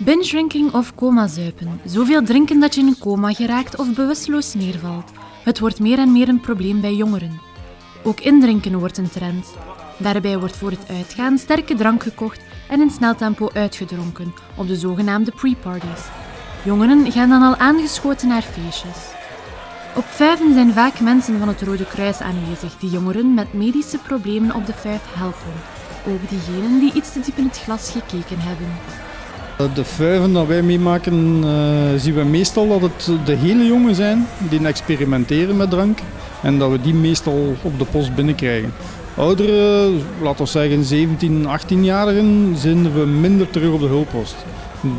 Binge-drinking of coma-zuipen. Zoveel drinken dat je in een coma geraakt of bewusteloos neervalt. Het wordt meer en meer een probleem bij jongeren. Ook indrinken wordt een trend. Daarbij wordt voor het uitgaan sterke drank gekocht en in snel tempo uitgedronken op de zogenaamde pre-parties. Jongeren gaan dan al aangeschoten naar feestjes. Op vijven zijn vaak mensen van het Rode Kruis aanwezig die jongeren met medische problemen op de vijf helpen. Ook diegenen die iets te diep in het glas gekeken hebben. De vuiven dat wij meemaken, uh, zien we meestal dat het de hele jongen zijn die experimenteren met drank en dat we die meestal op de post binnenkrijgen. Ouderen, laten we zeggen 17, 18-jarigen, zijn we minder terug op de hulppost.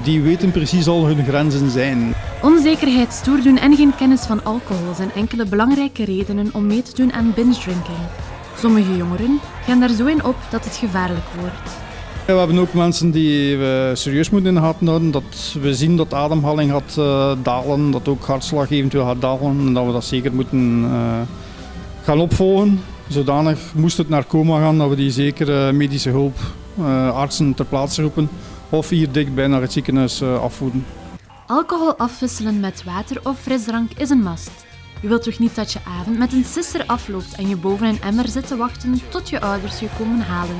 Die weten precies al hun grenzen zijn. Onzekerheid, stoerdoen en geen kennis van alcohol zijn enkele belangrijke redenen om mee te doen aan binge-drinking. Sommige jongeren gaan daar zo in op dat het gevaarlijk wordt. We hebben ook mensen die we serieus moeten in de gaten houden. Dat we zien dat ademhaling gaat uh, dalen, dat ook hartslag eventueel gaat dalen. En dat we dat zeker moeten uh, gaan opvolgen. Zodanig moest het naar coma gaan, dat we die zeker medische hulp, artsen ter plaatse roepen. Of hier dichtbij naar het ziekenhuis afvoeren. Alcohol afwisselen met water of frisdrank is een must. Je wilt toch niet dat je avond met een sisser afloopt en je boven een emmer zit te wachten tot je ouders je komen halen.